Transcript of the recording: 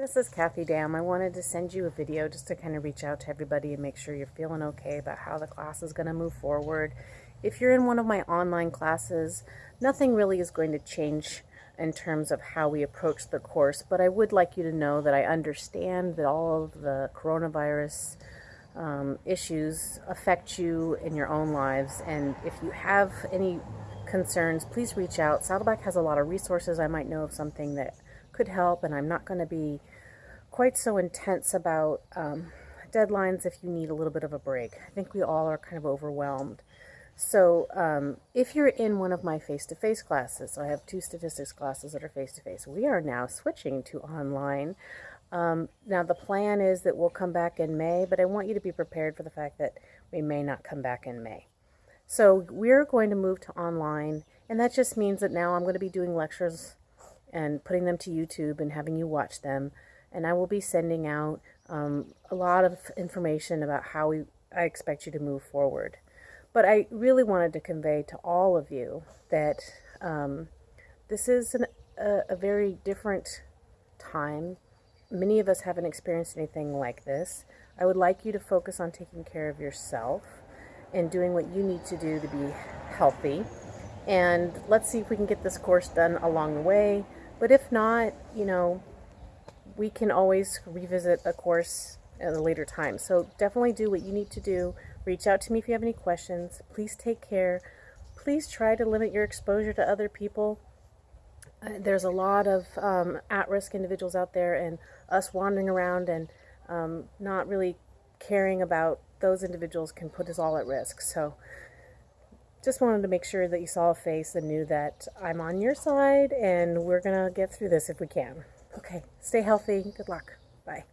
this is Kathy Dam. I wanted to send you a video just to kind of reach out to everybody and make sure you're feeling okay about how the class is going to move forward. If you're in one of my online classes, nothing really is going to change in terms of how we approach the course, but I would like you to know that I understand that all of the coronavirus um, issues affect you in your own lives, and if you have any concerns, please reach out. Saddleback has a lot of resources. I might know of something that could help, and I'm not going to be quite so intense about um, deadlines if you need a little bit of a break. I think we all are kind of overwhelmed. So um, if you're in one of my face-to-face -face classes, so I have two statistics classes that are face-to-face, -face, we are now switching to online. Um, now the plan is that we'll come back in May, but I want you to be prepared for the fact that we may not come back in May. So we're going to move to online, and that just means that now I'm going to be doing lectures and putting them to YouTube and having you watch them. And I will be sending out um, a lot of information about how we, I expect you to move forward. But I really wanted to convey to all of you that um, this is an, a, a very different time. Many of us haven't experienced anything like this. I would like you to focus on taking care of yourself and doing what you need to do to be healthy. And let's see if we can get this course done along the way. But if not, you know, we can always revisit a course at a later time. So definitely do what you need to do. Reach out to me if you have any questions. Please take care. Please try to limit your exposure to other people. Uh, there's a lot of um, at-risk individuals out there and us wandering around and um, not really caring about those individuals can put us all at risk. So just wanted to make sure that you saw a face and knew that I'm on your side and we're going to get through this if we can. Okay, stay healthy. Good luck. Bye.